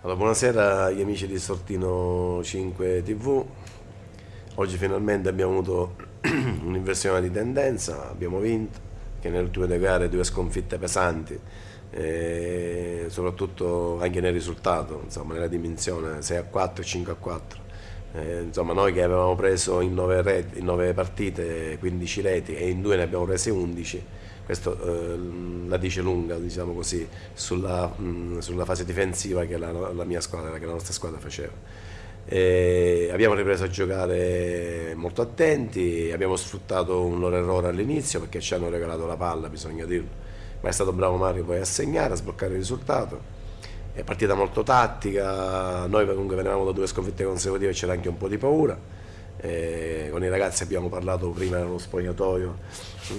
Allora, buonasera agli amici di Sortino 5 TV. Oggi finalmente abbiamo avuto un'inversione di tendenza, abbiamo vinto, che nelle ultime due gare due sconfitte pesanti, soprattutto anche nel risultato, insomma, nella dimensione 6 a 4 e 5 a 4. Eh, insomma, noi che avevamo preso in 9, reti, in 9 partite 15 reti e in due ne abbiamo prese 11, questo eh, la dice lunga diciamo così, sulla, mh, sulla, fase difensiva che la, la, mia squadra, che la nostra squadra faceva. E abbiamo ripreso a giocare molto attenti, abbiamo sfruttato un loro errore all'inizio perché ci hanno regalato la palla, bisogna dirlo, ma è stato bravo Mario poi a segnare, a sbloccare il risultato. È partita molto tattica, noi comunque venivamo da due sconfitte consecutive e c'era anche un po' di paura eh, con i ragazzi abbiamo parlato prima nello spogliatoio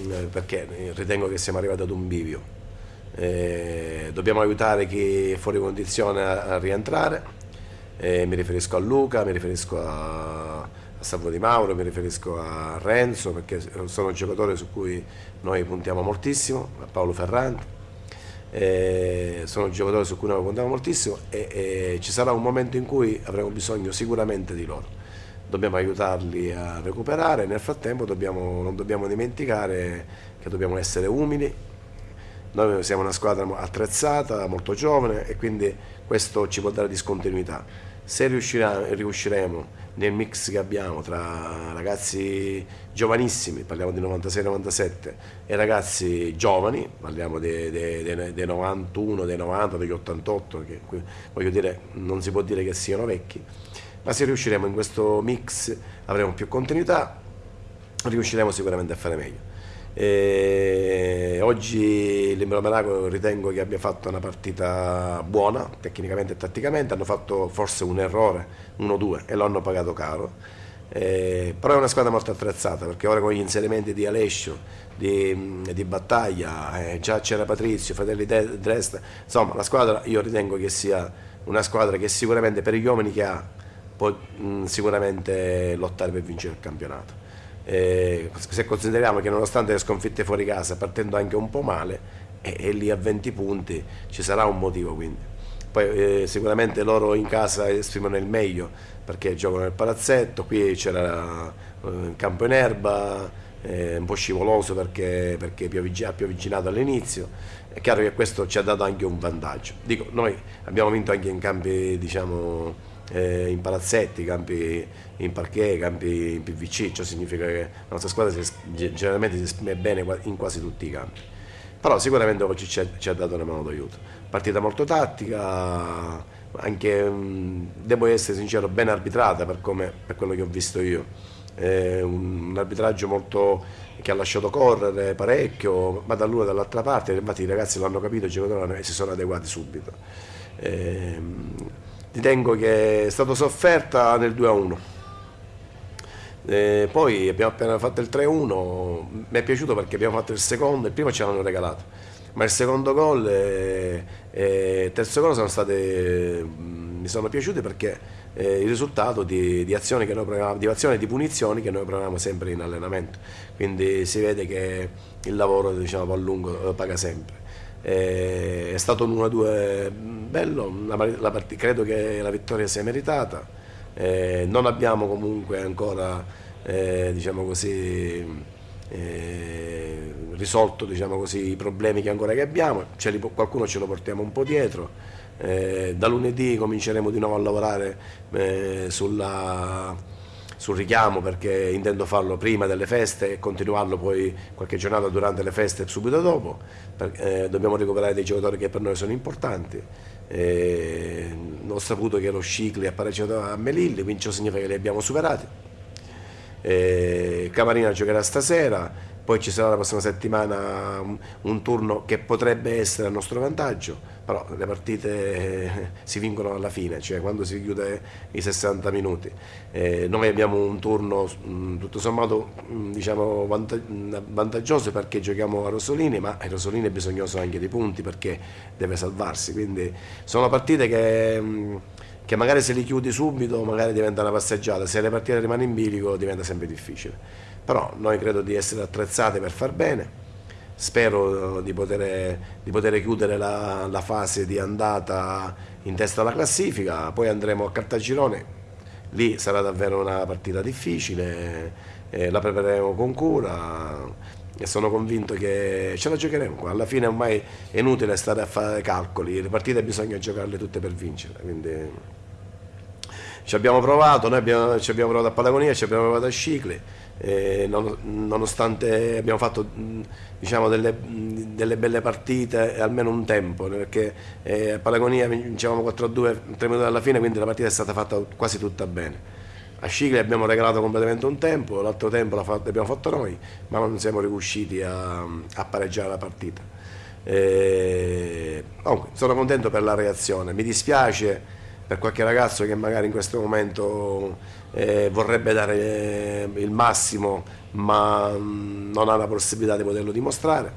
eh, perché ritengo che siamo arrivati ad un bivio. Eh, dobbiamo aiutare chi è fuori condizione a, a rientrare, mi riferisco a Luca, mi riferisco a, a Salvo Di Mauro, mi riferisco a Renzo perché sono giocatori su cui noi puntiamo moltissimo, a Paolo Ferranti. Eh, sono giocatori su cui noi puntiamo moltissimo e, e ci sarà un momento in cui avremo bisogno sicuramente di loro dobbiamo aiutarli a recuperare, nel frattempo dobbiamo, non dobbiamo dimenticare che dobbiamo essere umili, noi siamo una squadra attrezzata, molto giovane e quindi questo ci può dare discontinuità. Se riusciremo nel mix che abbiamo tra ragazzi giovanissimi, parliamo di 96-97, e ragazzi giovani, parliamo dei, dei, dei, dei 91, dei 90, degli 88, che voglio dire non si può dire che siano vecchi, ma se riusciremo in questo mix avremo più continuità, riusciremo sicuramente a fare meglio. E oggi l'Imbro Monaco ritengo che abbia fatto una partita buona, tecnicamente e tatticamente, hanno fatto forse un errore, 1-2, e lo hanno pagato caro. Eh, però è una squadra molto attrezzata perché ora con gli inserimenti di Alessio, di, di Battaglia, eh, già c'era Patrizio, Fratelli Dresda, insomma la squadra io ritengo che sia una squadra che sicuramente per gli uomini che ha può mh, sicuramente lottare per vincere il campionato. Eh, se consideriamo che nonostante le sconfitte fuori casa, partendo anche un po' male, è lì a 20 punti, ci sarà un motivo quindi. Poi eh, sicuramente loro in casa esprimono il meglio perché giocano nel palazzetto, qui c'era eh, il campo in erba, eh, un po' scivoloso perché, perché ha pioviginato all'inizio, è chiaro che questo ci ha dato anche un vantaggio. Dico, noi abbiamo vinto anche in campi diciamo, eh, in palazzetti, campi in parquet, campi in PVC, ciò significa che la nostra squadra si, generalmente si esprime bene in quasi tutti i campi. Però sicuramente oggi ci ha, ci ha dato una mano d'aiuto. Partita molto tattica, anche, mh, devo essere sincero, ben arbitrata per, come, per quello che ho visto io. Eh, un, un, arbitraggio molto, che ha lasciato correre parecchio, ma dall'una e dall'altra parte, infatti i ragazzi l'hanno capito, i giocatori e si sono adeguati subito. Eh, ritengo che è stato sofferta nel 2-1. Eh, poi abbiamo appena fatto il 3-1, mi è piaciuto perché abbiamo fatto il secondo, il primo ce l'hanno regalato, ma il secondo gol e il terzo gol sono state, mm, mi sono piaciuti perché eh, il risultato di, di, azioni che noi di azioni di punizioni che noi proviamo sempre in allenamento, quindi si vede che il lavoro diciamo, a lungo paga sempre. Eh, è stato un 1-2 bello, la credo che la vittoria sia meritata, eh, non abbiamo comunque ancora eh, diciamo così, eh, risolto diciamo così, i problemi che ancora che abbiamo, ce li, qualcuno ce lo portiamo un po' dietro, eh, da lunedì cominceremo di nuovo a lavorare eh, sulla sul richiamo perché intendo farlo prima delle feste e continuarlo poi qualche giornata durante le feste e subito dopo. Eh, dobbiamo recuperare dei giocatori che per noi sono importanti. Eh, ho saputo che lo Scicli ha pareggiato a Melilli, quindi ciò significa che li abbiamo superati. Eh, Camarina giocherà stasera, poi ci sarà la prossima settimana un, un, turno che potrebbe essere a nostro vantaggio, però le partite si vincono alla fine, cioè quando si chiude i 60 minuti. Eh, noi abbiamo un turno mh, tutto sommato mh, diciamo, vantaggioso perché giochiamo a Rossolini, ma a Rossolini è bisognoso anche di punti perché deve salvarsi, quindi sono partite che... Mh, che magari se li chiudi subito magari diventa una passeggiata, se le partite rimane in bilico diventa sempre difficile. Però noi credo di essere attrezzati per far bene, spero di poter, di poter chiudere la, la, fase di andata in testa alla classifica, poi andremo a Cartagirone, lì sarà davvero una partita difficile, eh, la prepareremo con cura e sono convinto che ce la giocheremo. Alla fine ormai è inutile stare a fare calcoli, le partite bisogna giocarle tutte per vincere. Quindi ci abbiamo provato, noi abbiamo, ci abbiamo provato a Patagonia, ci abbiamo provato a Scicli, eh, non, nonostante abbiamo fatto diciamo, delle, delle, belle partite almeno un tempo, perché eh, a Patagonia vincevamo 4-2 3 minuti alla fine, quindi la partita è stata fatta quasi tutta bene. A Scicli abbiamo regalato completamente un tempo, l'altro tempo l'abbiamo fatto noi, ma non siamo riusciti a, a pareggiare la partita. E, comunque, sono contento per la reazione, mi dispiace per qualche ragazzo che magari in questo momento eh, vorrebbe dare eh, il massimo ma mm, non ha la possibilità di poterlo dimostrare,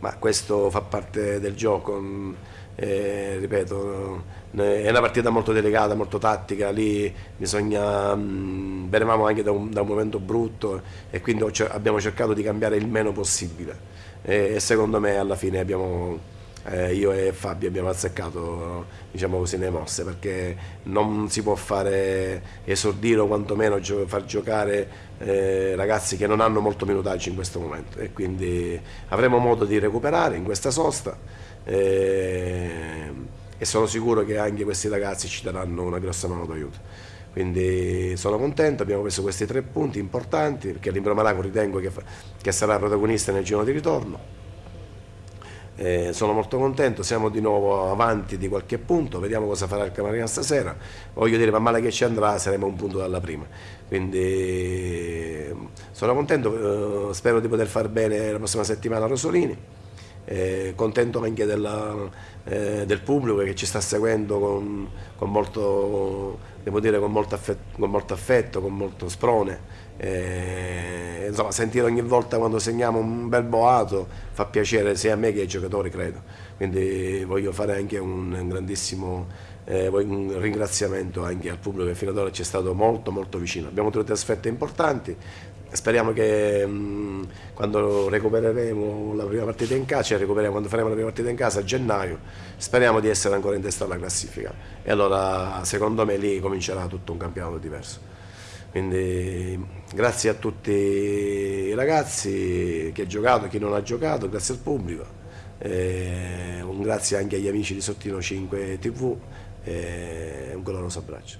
ma questo fa parte del gioco. Mh, eh, ripeto, è una partita molto delicata, molto tattica, lì bisogna, mh, venivamo anche da un, da un, momento brutto e quindi abbiamo cercato di cambiare il meno possibile e, e secondo me alla fine abbiamo, eh, io e Fabio abbiamo azzeccato diciamo così, le mosse perché non si può fare esordire o quantomeno gio far giocare eh, ragazzi che non hanno molto minutaggio in questo momento e quindi avremo modo di recuperare in questa sosta e, e sono sicuro che anche questi ragazzi ci daranno una grossa mano d'aiuto. Quindi sono contento, abbiamo preso questi tre punti importanti perché l'Imbro Malaco ritengo che, che, sarà protagonista nel giro di ritorno. Eh, sono molto contento, siamo di nuovo avanti di qualche punto, vediamo cosa farà il Camarina stasera. Voglio dire, man male che ci andrà saremo un punto dalla prima. Quindi sono contento, eh, spero di poter far bene la prossima settimana a Rosolini eh, contento anche della, eh, del pubblico che ci sta seguendo con, con, molto, dire, con, molto, affetto, con molto affetto, con molto sprone. Eh, insomma, sentire ogni volta quando segniamo un bel boato fa piacere sia a me che ai giocatori, credo. Quindi voglio fare anche un grandissimo eh, un ringraziamento anche al pubblico che fino ad ora ci è stato molto molto vicino. Abbiamo due trasferte importanti, speriamo che mh, quando recupereremo la prima partita in casa, cioè recuperiamo quando faremo la prima partita in casa a gennaio, speriamo di essere ancora in testa alla classifica e allora secondo me lì comincerà tutto un campionato diverso. Quindi grazie a tutti i ragazzi che ha giocato, chi non ha giocato, grazie al pubblico. Eh, un grazie anche agli amici di Sottino 5 TV e un caloroso abbraccio.